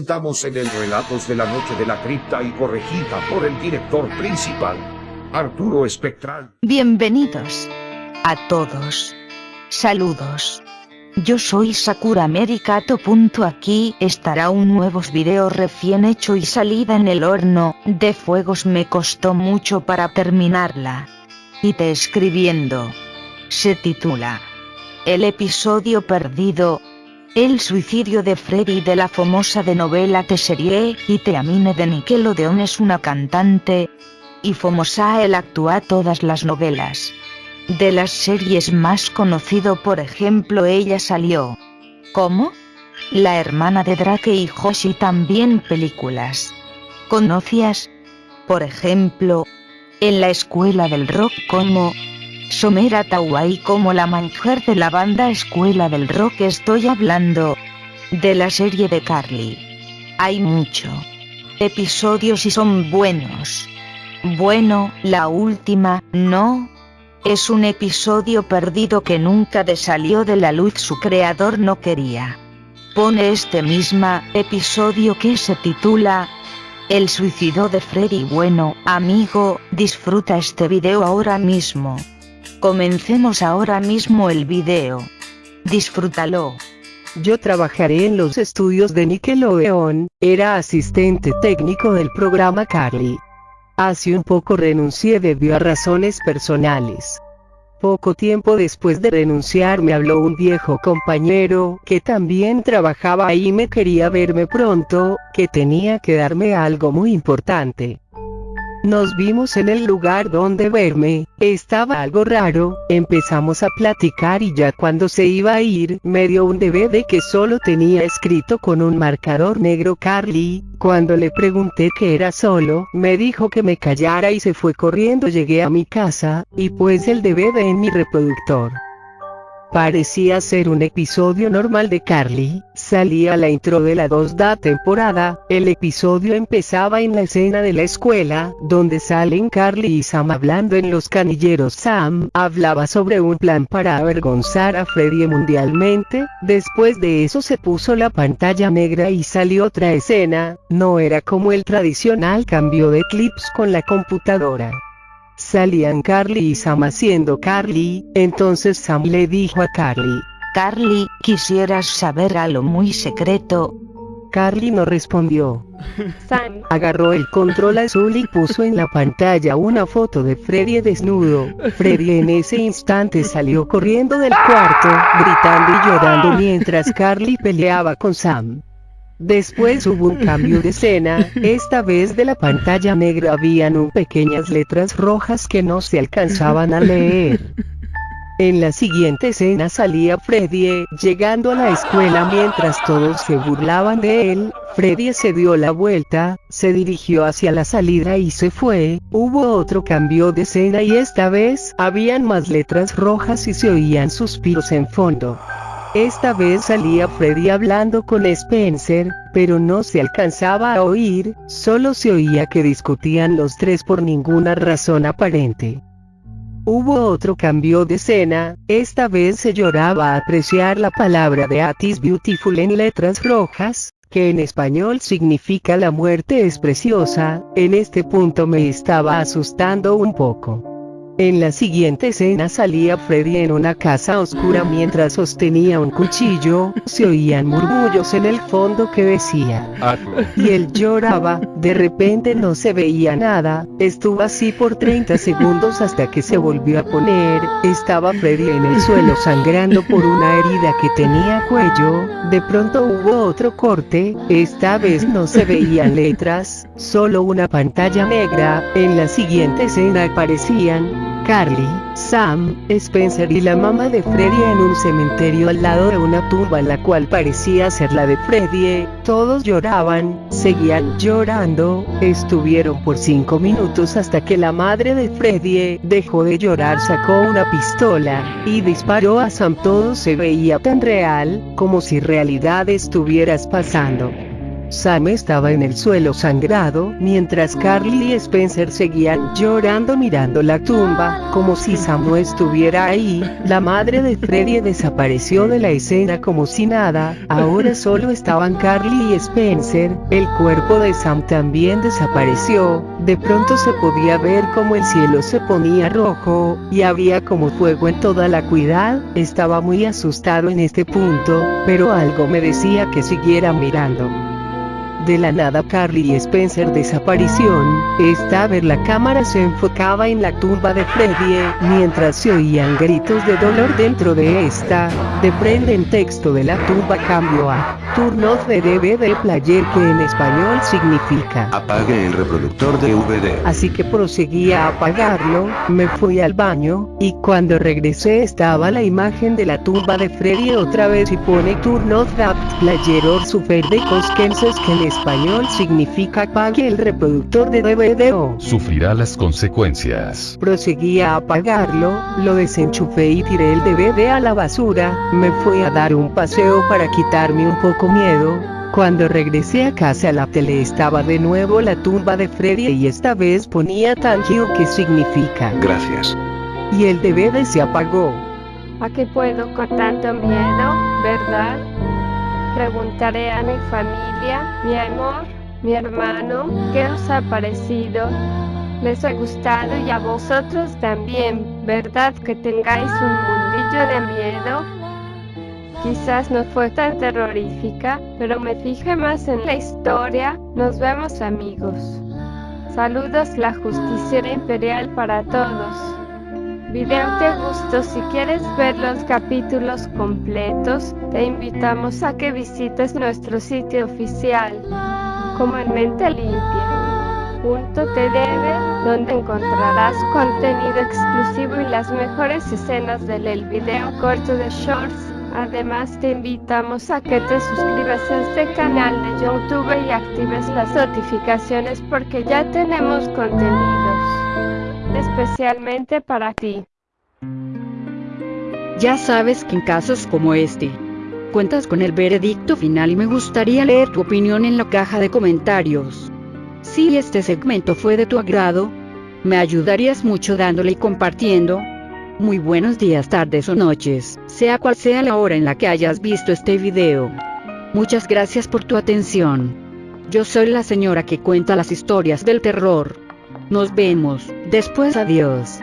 of. Estamos en el Relatos de la Noche de la Cripta y corregida por el director principal, Arturo Espectral. Bienvenidos a todos. Saludos. Yo soy Sakura Americato. Aquí estará un nuevo video recién hecho y salida en el horno de fuegos me costó mucho para terminarla. Y te escribiendo. Se titula El episodio perdido. El suicidio de Freddy de la famosa de novela de serie y Teamine de Nickelodeon es una cantante. Y famosa él actúa todas las novelas. De las series más conocido por ejemplo ella salió. ¿Cómo? La hermana de Drake y Hoshi también películas. ¿Conocías? Por ejemplo, en la escuela del rock como Somera Tawai como la mujer de la banda Escuela del Rock estoy hablando de la serie de Carly. Hay mucho episodios y son buenos. Bueno, la última, no. Es un episodio perdido que nunca de salió de la luz su creador no quería. Pone este misma episodio que se titula El suicidio de Freddy. Bueno, amigo, disfruta este video ahora mismo. Comencemos ahora mismo el video. Disfrútalo. Yo trabajaré en los estudios de Nickelodeon, era asistente técnico del programa Carly. Hace un poco renuncié debido a razones personales. Poco tiempo después de renunciar me habló un viejo compañero que también trabajaba ahí y me quería verme pronto, que tenía que darme algo muy importante. Nos vimos en el lugar donde verme, estaba algo raro, empezamos a platicar y ya cuando se iba a ir, me dio un DVD que solo tenía escrito con un marcador negro Carly, cuando le pregunté qué era solo, me dijo que me callara y se fue corriendo. Llegué a mi casa, y pues el DVD en mi reproductor. Parecía ser un episodio normal de Carly, salía la intro de la 2D temporada, el episodio empezaba en la escena de la escuela, donde salen Carly y Sam hablando en los canilleros. Sam hablaba sobre un plan para avergonzar a Freddy mundialmente, después de eso se puso la pantalla negra y salió otra escena, no era como el tradicional cambio de clips con la computadora. Salían Carly y Sam haciendo Carly, entonces Sam le dijo a Carly, Carly, quisieras saber algo muy secreto. Carly no respondió. Sam agarró el control azul y puso en la pantalla una foto de Freddy desnudo. Freddy en ese instante salió corriendo del cuarto, gritando y llorando mientras Carly peleaba con Sam. Después hubo un cambio de escena, esta vez de la pantalla negra habían un pequeñas letras rojas que no se alcanzaban a leer. En la siguiente escena salía Freddy, llegando a la escuela mientras todos se burlaban de él, Freddy se dio la vuelta, se dirigió hacia la salida y se fue, hubo otro cambio de escena y esta vez, habían más letras rojas y se oían suspiros en fondo. Esta vez salía Freddy hablando con Spencer, pero no se alcanzaba a oír, solo se oía que discutían los tres por ninguna razón aparente. Hubo otro cambio de escena, esta vez se lloraba a apreciar la palabra de Atis Beautiful en letras rojas, que en español significa la muerte es preciosa, en este punto me estaba asustando un poco. En la siguiente escena salía Freddy en una casa oscura mientras sostenía un cuchillo, se oían murmullos en el fondo que decía. Y él lloraba, de repente no se veía nada, estuvo así por 30 segundos hasta que se volvió a poner, estaba Freddy en el suelo sangrando por una herida que tenía cuello, de pronto hubo otro corte, esta vez no se veían letras, solo una pantalla negra, en la siguiente escena aparecían, Carly, Sam, Spencer y la mamá de Freddy en un cementerio al lado de una tumba la cual parecía ser la de Freddy. Todos lloraban, seguían llorando, estuvieron por cinco minutos hasta que la madre de Freddy dejó de llorar, sacó una pistola y disparó a Sam. Todo se veía tan real, como si realidad estuvieras pasando. Sam estaba en el suelo sangrado, mientras Carly y Spencer seguían llorando mirando la tumba, como si Sam no estuviera ahí. La madre de Freddy desapareció de la escena como si nada, ahora solo estaban Carly y Spencer, el cuerpo de Sam también desapareció, de pronto se podía ver como el cielo se ponía rojo, y había como fuego en toda la cuidad, estaba muy asustado en este punto, pero algo me decía que siguiera mirando. De la nada Carly y Spencer desaparición, esta vez la cámara se enfocaba en la tumba de Freddy, mientras se oían gritos de dolor dentro de esta, de prende en texto de la tumba cambio a Turn off the DVD player que en español significa Apague el reproductor de DVD. Así que proseguí a apagarlo, me fui al baño, y cuando regresé estaba la imagen de la tumba de Freddy otra vez y pone Turn off that player or suffer the consequences que en español significa apague el reproductor de DVD o Sufrirá las consecuencias. Proseguí a apagarlo, lo desenchufé y tiré el DVD a la basura, me fui a dar un paseo para quitarme un poco miedo. Cuando regresé a casa la tele estaba de nuevo la tumba de Freddy y esta vez ponía Tangio que significa Gracias. y el DVD se apagó. ¿A qué puedo con tanto miedo, verdad? Preguntaré a mi familia, mi amor, mi hermano, ¿qué os ha parecido? ¿Les ha gustado y a vosotros también, verdad que tengáis un mundillo de miedo? Quizás no fue tan terrorífica, pero me fijé más en la historia. Nos vemos amigos. Saludos la justiciera imperial para todos. Video te gustó, si quieres ver los capítulos completos, te invitamos a que visites nuestro sitio oficial, como en Mente Limpia. Punto donde encontrarás contenido exclusivo y las mejores escenas del el video corto de Shorts. Además te invitamos a que te suscribas a este canal de YouTube y actives las notificaciones porque ya tenemos contenidos especialmente para ti. Ya sabes que en casos como este, cuentas con el veredicto final y me gustaría leer tu opinión en la caja de comentarios. Si este segmento fue de tu agrado, me ayudarías mucho dándole y compartiendo. Muy buenos días, tardes o noches, sea cual sea la hora en la que hayas visto este video. Muchas gracias por tu atención. Yo soy la señora que cuenta las historias del terror. Nos vemos, después adiós.